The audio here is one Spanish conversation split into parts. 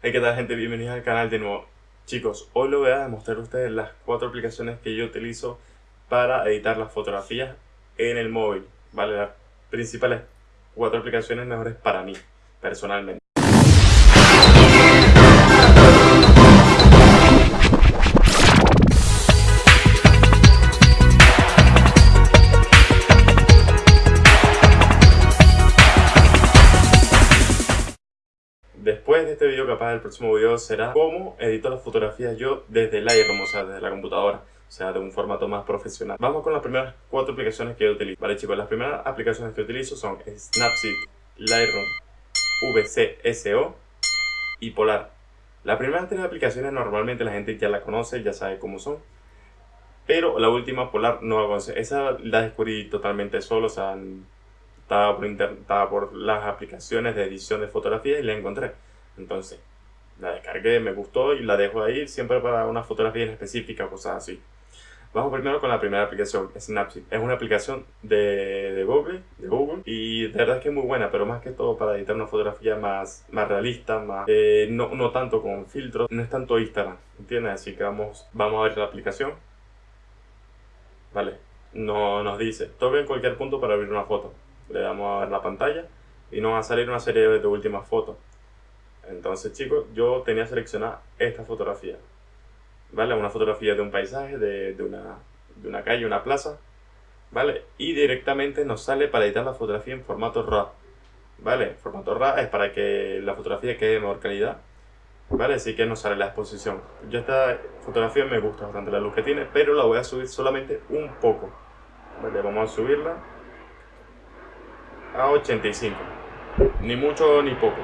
Hey, ¿qué tal gente? Bienvenidos al canal de nuevo. Chicos, hoy les voy a demostrar a ustedes las cuatro aplicaciones que yo utilizo para editar las fotografías en el móvil. Vale, las principales cuatro aplicaciones mejores para mí, personalmente. Este video, capaz el próximo video será cómo edito las fotografías yo desde Lightroom, o sea, desde la computadora, o sea, de un formato más profesional. Vamos con las primeras cuatro aplicaciones que yo utilizo. Vale, chicos, las primeras aplicaciones que utilizo son Snapseed, Lightroom, VCSO y Polar. Las primeras tres aplicaciones normalmente la gente ya la conoce, ya sabe cómo son. Pero la última, Polar, no la conoce. Esa la descubrí totalmente solo, o sea, estaba por, estaba por las aplicaciones de edición de fotografías y la encontré. Entonces, la descargué, me gustó y la dejo ahí siempre para una fotografía en específica, cosas así. Vamos primero con la primera aplicación, Snapseed. Es una aplicación de, de, Google, de Google y de verdad es que es muy buena, pero más que todo para editar una fotografía más, más realista, más, eh, no, no tanto con filtros, no es tanto Instagram, ¿entiendes? Así que vamos, vamos a ver la aplicación. Vale, no, nos dice, toque en cualquier punto para abrir una foto le damos a ver la pantalla y nos va a salir una serie de últimas fotos. Entonces chicos, yo tenía seleccionada esta fotografía. ¿Vale? Una fotografía de un paisaje, de, una, de una calle, una plaza. ¿Vale? Y directamente nos sale para editar la fotografía en formato RAW. ¿Vale? Formato RAW es para que la fotografía quede de mejor calidad. ¿Vale? Así que nos sale la exposición. Yo esta fotografía me gusta bastante la luz que tiene, pero la voy a subir solamente un poco. ¿Vale? Vamos a subirla a 85. Ni mucho ni poco.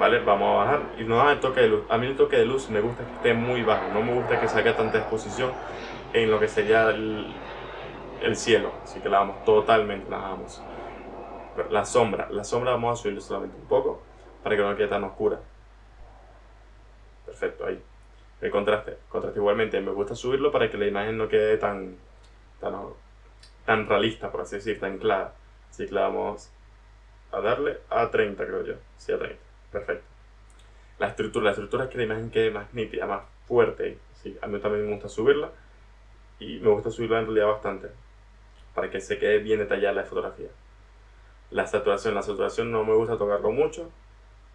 ¿Vale? Vamos a bajar y nos da el toque de luz. A mí el toque de luz me gusta que esté muy bajo. No me gusta que salga tanta exposición en lo que sería el, el cielo. Así que la vamos totalmente, la vamos. La sombra, la sombra vamos a subirle solamente un poco para que no quede tan oscura. Perfecto, ahí. El contraste, contraste igualmente, me gusta subirlo para que la imagen no quede tan, tan, tan realista, por así decir, tan clara. Así que la vamos a darle a 30, creo yo. Sí, a 30. Perfecto. La estructura, la estructura es que la imagen quede más nítida, más fuerte. Sí, a mí también me gusta subirla. Y me gusta subirla en realidad bastante. Para que se quede bien detallada la fotografía. La saturación, la saturación no me gusta tocarlo mucho.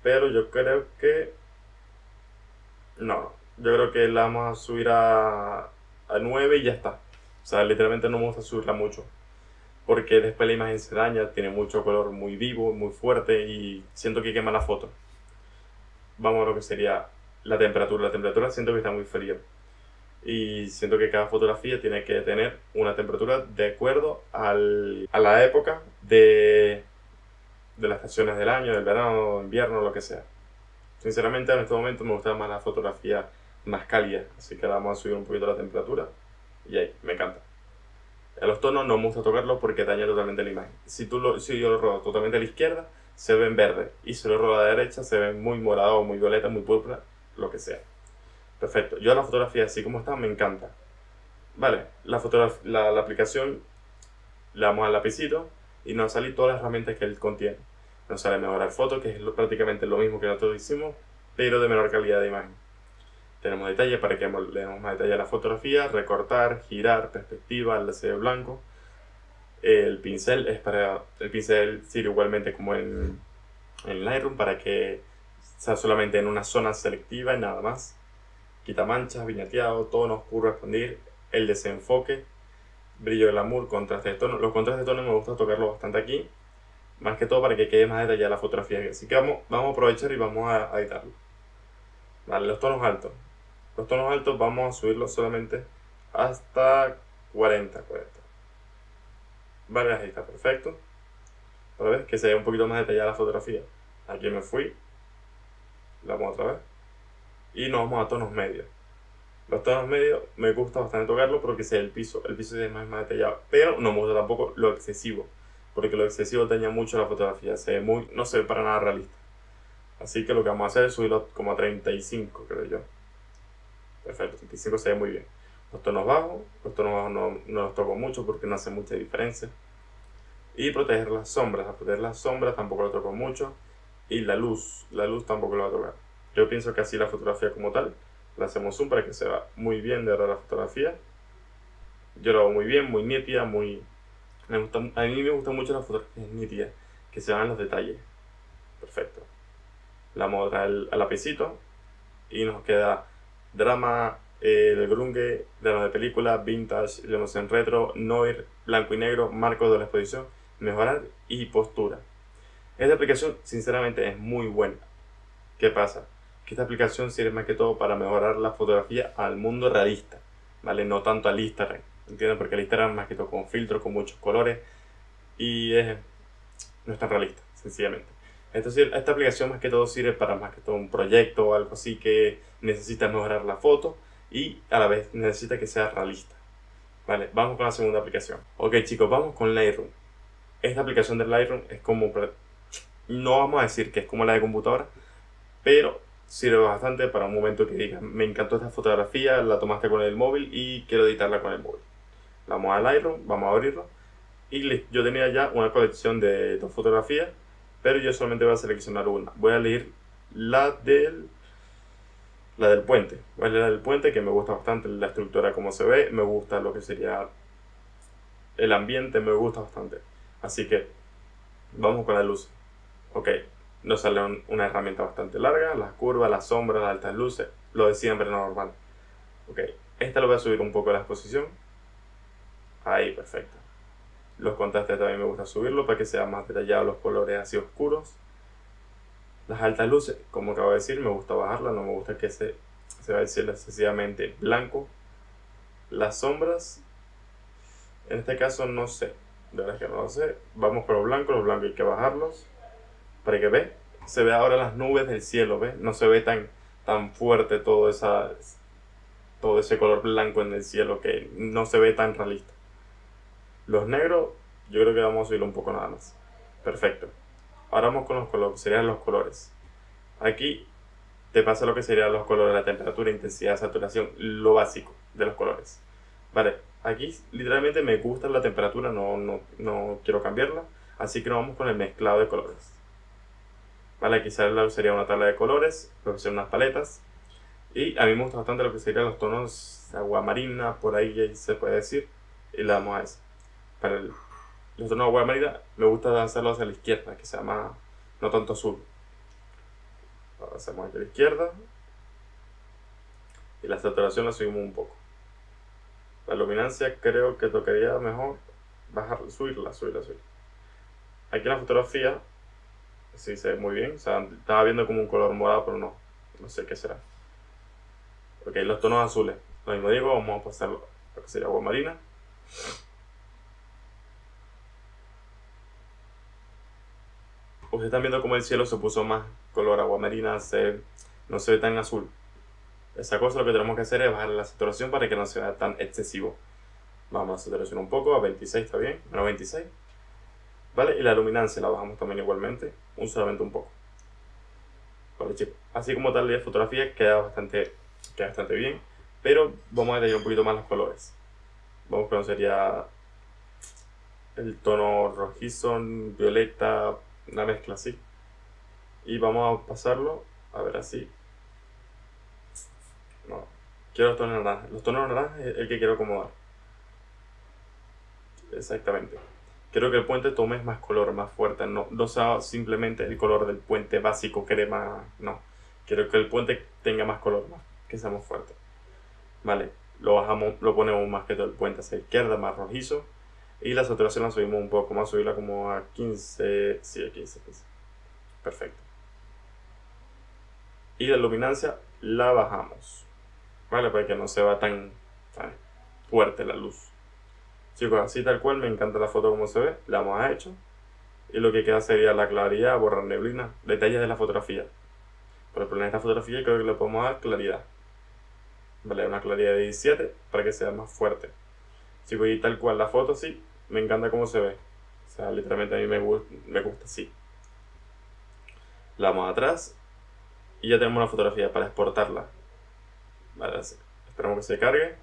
Pero yo creo que... No, yo creo que la vamos a subir a, a 9 y ya está. O sea, literalmente no me gusta subirla mucho porque después la imagen se daña, tiene mucho color muy vivo, muy fuerte y siento que quema la foto. Vamos a lo que sería la temperatura. La temperatura siento que está muy fría y siento que cada fotografía tiene que tener una temperatura de acuerdo al, a la época de, de las estaciones del año, del verano, invierno, lo que sea. Sinceramente en este momento me gusta más la fotografía más cálida, así que vamos a subir un poquito la temperatura y ahí, me encanta. A los tonos no me gusta tocarlos porque daña totalmente la imagen. Si, tú lo, si yo lo robo totalmente a la izquierda, se ven verde. Y si lo robo a la derecha, se ven muy morado, muy violeta, muy púrpura, lo que sea. Perfecto. Yo la fotografía así como está me encanta. Vale, la, la, la aplicación le damos al lapicito y nos sale todas las herramientas que él contiene. Nos sale mejorar foto, que es prácticamente lo mismo que nosotros hicimos, pero de menor calidad de imagen. Tenemos detalle para que le demos más detalle a la fotografía, recortar, girar, perspectiva, el de blanco. El pincel es para, el pincel sirve igualmente como en, en Lightroom para que sea solamente en una zona selectiva y nada más. Quita manchas, viñeteado, tono oscuro, expandir, el desenfoque, brillo del amor, contraste de tono. Los contrastes de tono me gusta tocarlo bastante aquí, más que todo para que quede más detallada la fotografía. Así que vamos, vamos a aprovechar y vamos a, a editarlo. Vale, los tonos altos. Los tonos altos vamos a subirlos solamente hasta 40, 40. Vale, ahí está perfecto. Para ver que se ve un poquito más detallada la fotografía. Aquí me fui. La vamos otra vez. Y nos vamos a tonos medios. Los tonos medios me gusta bastante tocarlo porque se el piso. El piso es más, más detallado. Pero no me gusta tampoco lo excesivo. Porque lo excesivo daña mucho la fotografía. Se ve muy, no se ve para nada realista. Así que lo que vamos a hacer es subirlo como a 35, creo yo. Perfecto, 35 se ve muy bien. Los tonos bajos, los tonos bajos no, no los toco mucho porque no hace mucha diferencia. Y proteger las sombras, a proteger las sombras tampoco lo toco mucho. Y la luz, la luz tampoco lo va a tocar. Yo pienso que así la fotografía como tal, la hacemos zoom para que se vea muy bien de verdad la fotografía. Yo lo hago muy bien, muy nítida, muy... Me gusta, a mí me gusta mucho la fotografía nítida, que se vean los detalles. Perfecto. La vamos al, lapicito y nos queda drama, el eh, grunge, drama de película, vintage, leemos en retro, noir, blanco y negro, marco de la exposición, mejorar y postura. Esta aplicación sinceramente es muy buena. ¿Qué pasa? Que esta aplicación sirve más que todo para mejorar la fotografía al mundo realista, ¿vale? No tanto al Instagram, ¿entiendes? Porque el Instagram más que todo con filtros, con muchos colores y es, no es tan realista, sencillamente. Entonces esta aplicación más que todo sirve para más que todo un proyecto o algo así que necesita mejorar la foto y a la vez necesita que sea realista. Vale, vamos con la segunda aplicación. Ok chicos, vamos con Lightroom. Esta aplicación de Lightroom es como, no vamos a decir que es como la de computadora, pero sirve bastante para un momento que diga me encantó esta fotografía, la tomaste con el móvil y quiero editarla con el móvil. Vamos a Lightroom, vamos a abrirlo y yo tenía ya una colección de dos fotografías pero yo solamente voy a seleccionar una. Voy a elegir la del, la del puente. La del puente que me gusta bastante la estructura como se ve, me gusta lo que sería el ambiente, me gusta bastante. Así que vamos con la luz. Ok, nos sale una herramienta bastante larga, las curvas, las sombras, las altas luces, lo de siempre normal. Ok, esta lo voy a subir un poco a la exposición. Ahí, perfecto. Los contrastes también me gusta subirlo para que sea más detallado los colores así oscuros. Las altas luces, como acabo de decir, me gusta bajarla, no me gusta que se, se vea excesivamente blanco. Las sombras, en este caso no sé, de verdad que no lo sé. Vamos con los blancos, los blancos hay que bajarlos para que ve, se ve ahora las nubes del cielo, ¿ve? No se ve tan, tan fuerte todo, esa, todo ese color blanco en el cielo que no se ve tan realista. Los negros, yo creo que vamos a subir un poco nada más. Perfecto. Ahora vamos con los colores, serían los colores. Aquí te pasa lo que serían los colores, la temperatura, intensidad, saturación, lo básico de los colores. Vale, aquí literalmente me gusta la temperatura, no, no, no quiero cambiarla, así que nos vamos con el mezclado de colores. Vale, aquí sería una tabla de colores, lo que son unas paletas. Y a mí me gusta bastante lo que serían los tonos agua marina, por ahí se puede decir. Y le damos a eso para el, los tonos agua marina me gusta hacerlo hacia la izquierda, que sea más, no tanto azul. Ahora hacemos hacia la izquierda. Y la saturación la subimos un poco. La luminancia creo que tocaría mejor bajar, subirla, subirla, subirla. Aquí en la fotografía sí se ve muy bien. Estaba viendo como un color morado, pero no. No sé qué será. Ok, los tonos azules. Lo mismo digo, vamos a pasar lo que sería agua marina. Ustedes están viendo como el cielo se puso más color agua marina, se, no se ve tan azul. Esa cosa lo que tenemos que hacer es bajar la saturación para que no sea tan excesivo. Vamos a saturación un poco, a 26 está bien, menos 26. ¿Vale? Y la luminancia la bajamos también igualmente, un solamente un poco. Vale chicos, así como tal la fotografía queda bastante, queda bastante bien, pero vamos a detallar un poquito más los colores. Vamos a sería el tono rojizo, violeta, una mezcla así. Y vamos a pasarlo, a ver así. No, quiero los tonos naranjas. Los tonos naranjas es el que quiero acomodar. Exactamente. Quiero que el puente tome más color, más fuerte. No, no sea simplemente el color del puente básico crema. No. Quiero que el puente tenga más color, más, que sea más fuerte. Vale, lo bajamos, lo ponemos más que todo el puente hacia la izquierda, más rojizo. Y la saturación la subimos un poco más, subirla como a 15, sí, a 15, 15. Perfecto. Y la luminancia la bajamos, ¿vale? Para que no se va tan, fuerte la luz. Chicos, así tal cual, me encanta la foto como se ve, la hemos hecho. Y lo que queda sería la claridad, borrar neblina, detalles de la fotografía. Por ejemplo, en esta fotografía creo que le podemos dar claridad. Vale, una claridad de 17 para que sea más fuerte. Si voy tal cual la foto así, me encanta cómo se ve. O sea, literalmente a mí me, gusta, me gusta así. La vamos atrás y ya tenemos una fotografía para exportarla. Esperamos que se cargue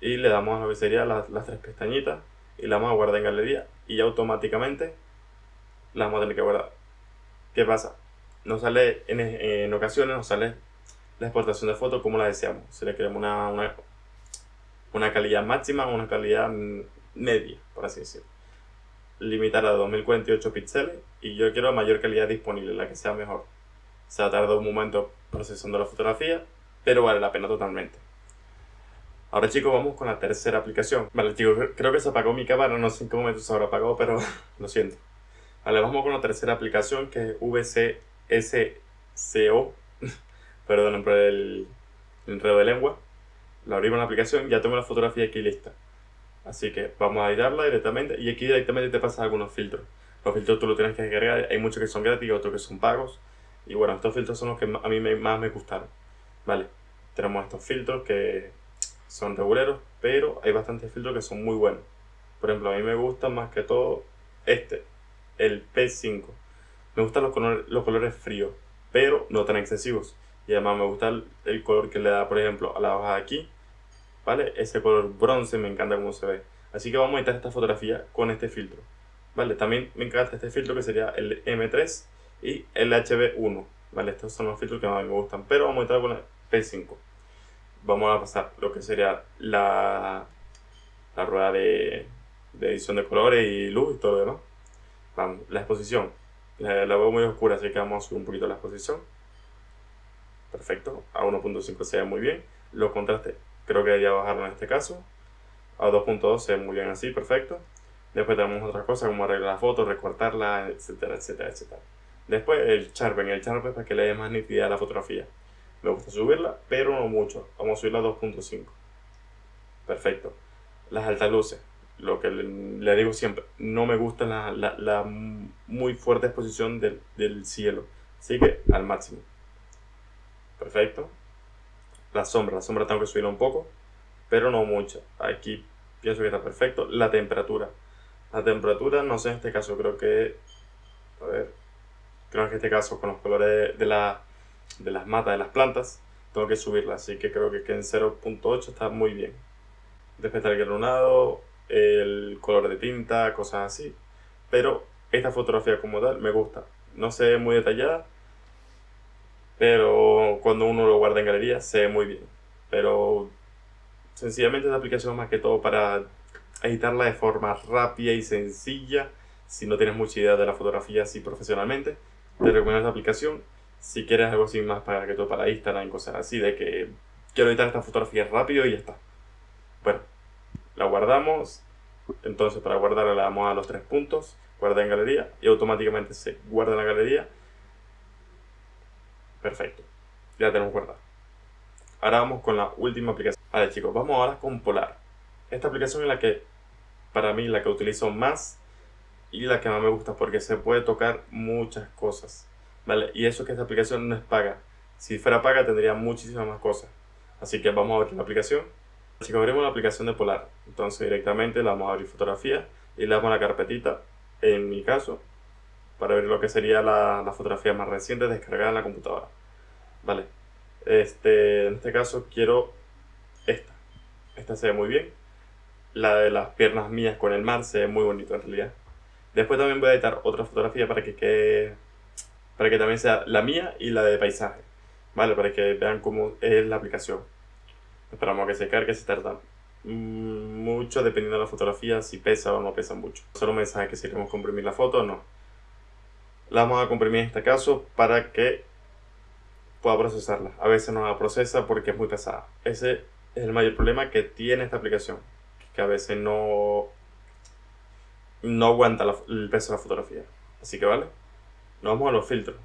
y le damos a lo que sería las, las tres pestañitas y la vamos a guardar en galería y automáticamente la vamos a tener que guardar. ¿Qué pasa? Nos sale, en, en ocasiones nos sale la exportación de fotos como la deseamos. Si le queremos una, una calidad máxima o una calidad media, por así decirlo. Limitar a 2048 píxeles y yo quiero la mayor calidad disponible, la que sea mejor. Se ha tardado un momento procesando la fotografía, pero vale la pena totalmente. Ahora chicos, vamos con la tercera aplicación. Vale chicos, creo que se apagó mi cámara, no sé en qué momento se habrá apagado, pero lo siento. Vale, vamos con la tercera aplicación que es VCSCO. Perdón por el, enredo de lengua. La abrimos la aplicación, ya tengo la fotografía aquí lista. Así que vamos a editarla directamente y aquí directamente te pasan algunos filtros. Los filtros tú los tienes que descargar, hay muchos que son gratis otros que son pagos. Y bueno, estos filtros son los que a mí más me gustaron. Vale, tenemos estos filtros que son reguleros, pero hay bastantes filtros que son muy buenos. Por ejemplo, a mí me gusta más que todo este, el P5. Me gustan los colores, los colores fríos, pero no tan excesivos. Y además me gusta el, color que le da, por ejemplo, a la hoja de aquí. ¿Vale? Ese color bronce me encanta cómo se ve. Así que vamos a editar esta fotografía con este filtro. ¿Vale? También me encanta este filtro que sería el M3 y el HB1. ¿Vale? Estos son los filtros que más me gustan. Pero vamos a editar con el P5 vamos a pasar lo que sería la, la rueda de, de, edición de colores y luz y todo lo. Vamos, la exposición. La, la, veo muy oscura, así que vamos a subir un poquito la exposición. Perfecto, a 1.5 se ve muy bien. Los contrastes creo que debería bajarlo en este caso. A 2.2 se ve muy bien así, perfecto. Después tenemos otra cosa como arreglar la foto, recortarla, etcétera, etcétera, etcétera. Después el sharpen, el sharpen para que le dé más nitidez a la fotografía. Me gusta subirla, pero no mucho. Vamos a subirla a 2.5. Perfecto. Las altas luces. Lo que le, digo siempre, no me gusta la, la, muy fuerte exposición del, del cielo. Así que al máximo. Perfecto. La sombra, la sombra tengo que subirla un poco, pero no mucho. Aquí pienso que está perfecto. La temperatura. La temperatura, no sé en este caso, creo que... A ver. Creo que en este caso con los colores de la de las matas de las plantas, tengo que subirla, así que creo que en 0.8 está muy bien. Después está el granulado, el color de tinta, cosas así. Pero esta fotografía como tal me gusta. No ve muy detallada, pero cuando uno lo guarda en galería se ve muy bien. Pero sencillamente esta aplicación es más que todo para editarla de forma rápida y sencilla. Si no tienes mucha idea de la fotografía así profesionalmente, te recomiendo esta aplicación si quieres algo así más para que todo para Instagram, cosas así, de que quiero editar esta fotografía rápido y ya está. Bueno, la guardamos. Entonces para guardarla le damos a los tres puntos, guarda en galería y automáticamente se guarda en la galería. Perfecto, ya tenemos guardado. Ahora vamos con la última aplicación. Vale chicos, vamos ahora con Polar. Esta aplicación es la que, para mí, la que utilizo más y la que más me gusta porque se puede tocar muchas cosas. ¿vale? Y eso que esta aplicación no es paga. Si fuera paga tendría muchísimas más cosas. Así que vamos a abrir la aplicación. Que abrimos la aplicación de Polar. Entonces directamente la vamos a abrir fotografía y le damos la carpetita, en mi caso, para ver lo que sería la, la fotografía más reciente descargada en la computadora. Vale. Este, en este caso quiero esta. Esta se ve muy bien. La de las piernas mías con el mar se ve muy bonito en realidad. Después también voy a editar otra fotografía para que quede para que también sea la mía y la de paisaje, ¿vale? Para que vean cómo es la aplicación. Esperamos que se cargue, se tarda mucho dependiendo de la fotografía, si pesa o no pesa mucho. Solo mensaje que si queremos comprimir la foto no. La vamos a comprimir en este caso para que pueda procesarla. A veces no la procesa porque es muy pesada. Ese es el mayor problema que tiene esta aplicación. Que a veces no, no aguanta el peso de la fotografía. Así que vale. Nos vamos a los filtros.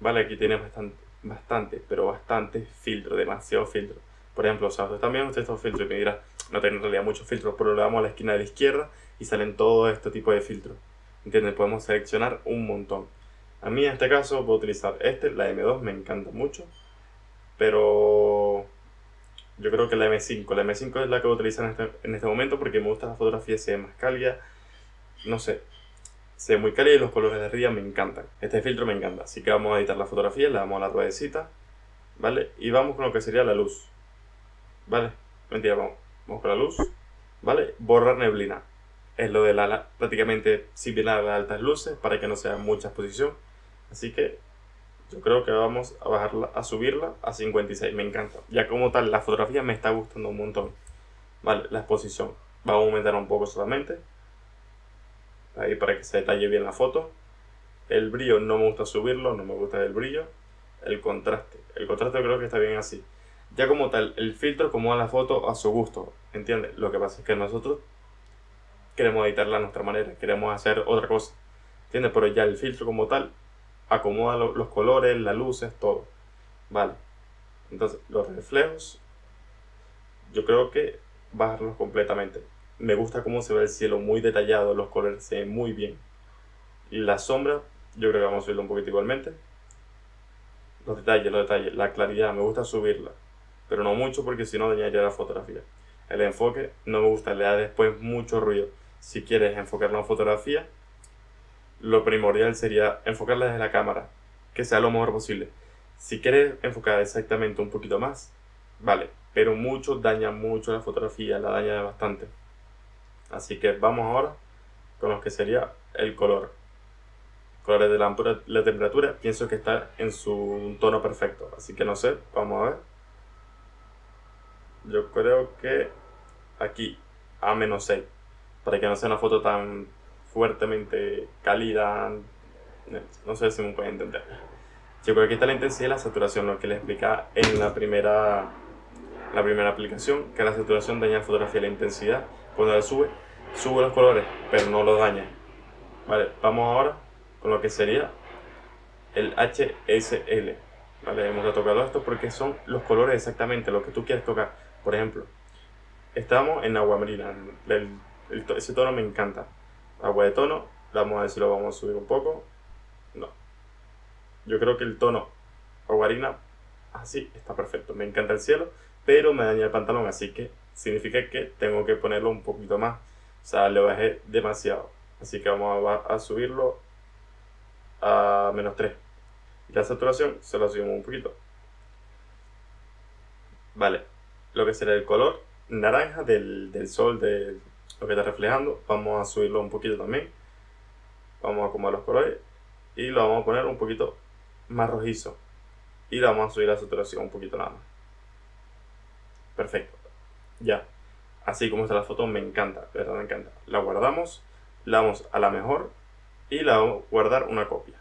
Vale, aquí tiene bastante, bastante, pero bastante filtro, demasiado filtro. Por ejemplo, o también usted estos filtros y me dirá, no tiene en realidad muchos filtros, pero le damos a la esquina de la izquierda y salen todo este tipo de filtros. ¿Entienden? Podemos seleccionar un montón. A mí en este caso voy a utilizar este, la M2, me encanta mucho. Pero yo creo que la M5, la M5 es la que voy a utilizar en este, en este momento porque me gusta la fotografía, se ve más cálida. No sé, se ve muy cálido y los colores de arriba me encantan. Este filtro me encanta, así que vamos a editar la fotografía, le damos a la ruedecita, ¿vale? Y vamos con lo que sería la luz, ¿vale? Mentira, vamos, vamos con la luz, ¿vale? Borrar neblina. Es lo de la, prácticamente similar a las altas luces, para que no sea mucha exposición. Así que yo creo que vamos a bajarla, a subirla a 56. Me encanta. Ya como tal, la fotografía me está gustando un montón. Vale, la exposición. Vamos a aumentar un poco solamente. Ahí para que se detalle bien la foto. El brillo no me gusta subirlo, no me gusta el brillo. El contraste. El contraste creo que está bien así. Ya como tal, el filtro acomoda la foto a su gusto. ¿Entiendes? Lo que pasa es que nosotros queremos editarla a nuestra manera. Queremos hacer otra cosa. ¿Entiendes? Pero ya el filtro como tal acomoda los colores, las luces, todo. Vale. Entonces, los reflejos, yo creo que bajarlos completamente. Me gusta cómo se ve el cielo muy detallado, los colores se ven muy bien. Y la sombra, yo creo que vamos a subirlo un poquito igualmente. Los detalles, los detalles, la claridad, me gusta subirla. Pero no mucho porque si no dañaría la fotografía. El enfoque no me gusta, le da después mucho ruido. Si quieres enfocar la fotografía, lo primordial sería enfocarla desde la cámara, que sea lo mejor posible. Si quieres enfocar exactamente un poquito más, vale, pero mucho daña mucho la fotografía, la daña bastante. Así que vamos ahora con lo que sería el color. Colores de la, la temperatura, pienso que está en su tono perfecto, así que no sé, vamos a ver. Yo creo que aquí a menos 6, para que no sea una foto tan fuertemente cálida. No sé si me pueden entender. Yo creo que está la intensidad y la saturación, lo que les explica en la primera, la primera aplicación, que la saturación daña la fotografía, la intensidad, cuando la sube, sube los colores, pero no los daña. Vale, vamos ahora con lo que sería el HSL. Vale, hemos tocado esto porque son los colores exactamente, lo que tú quieres tocar. Por ejemplo, estamos en agua marina, ese tono me encanta agua de tono. Vamos a ver si lo vamos a subir un poco. No. Yo creo que el tono aguarina así está perfecto. Me encanta el cielo, pero me daña el pantalón, así que significa que tengo que ponerlo un poquito más. O sea, le bajé demasiado. Así que vamos a, a subirlo a menos 3. Y la saturación se la subimos un poquito. Vale, lo que será el color naranja del, del sol, del, lo que está reflejando. Vamos a subirlo un poquito también. Vamos a acomodar los colores y lo vamos a poner un poquito más rojizo. Y le vamos a subir la saturación un poquito nada más. Perfecto. Ya. Así como está la foto, me encanta, verdad me encanta. La guardamos, la vamos a la mejor y la vamos a guardar una copia.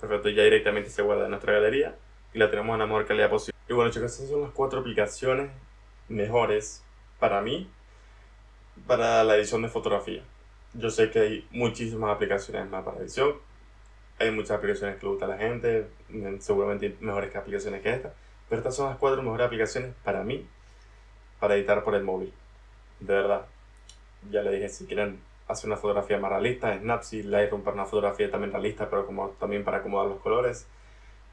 Perfecto, ya directamente se guarda en nuestra galería y la tenemos en la mejor calidad posible. Y bueno chicos, estas son las cuatro aplicaciones mejores para mí para la edición de fotografía. Yo sé que hay muchísimas aplicaciones más para edición. Hay muchas aplicaciones que le gusta a la gente, seguramente mejores que aplicaciones que esta. Pero estas son las cuatro mejores aplicaciones para mí, para editar por el móvil. De verdad. Ya le dije, si quieren hacer una fotografía más realista, Snapseed, Lightroom para una fotografía también realista, pero como también para acomodar los colores.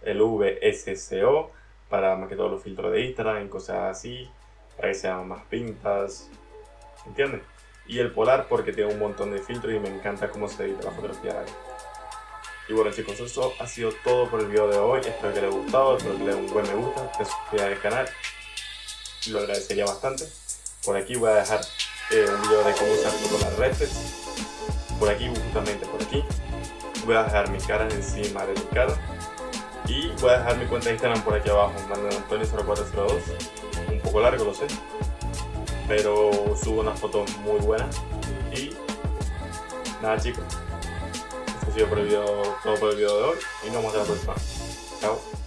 El VSCO para más que todos los filtros de Instagram, cosas así, para que sean más pintas, ¿entiendes? Y el polar porque tiene un montón de filtros y me encanta cómo se edita la fotografía ahí. Y bueno chicos, eso ha sido todo por el video de hoy. Espero que les haya gustado, espero que le den un buen me gusta, que suscriban al canal. Lo agradecería bastante. Por aquí voy a dejar eh, un video de cómo usar las reflex. Por aquí, justamente por aquí. Voy a dejar mi cara encima de mi cara. Y voy a dejar mi cuenta de Instagram por aquí abajo, Manuel Antonio 0402. Un poco largo, lo sé pero subo unas fotos muy buenas y nada chicos. Esto ha sido por el video, todo por el video de hoy y nos vemos en la próxima. Chao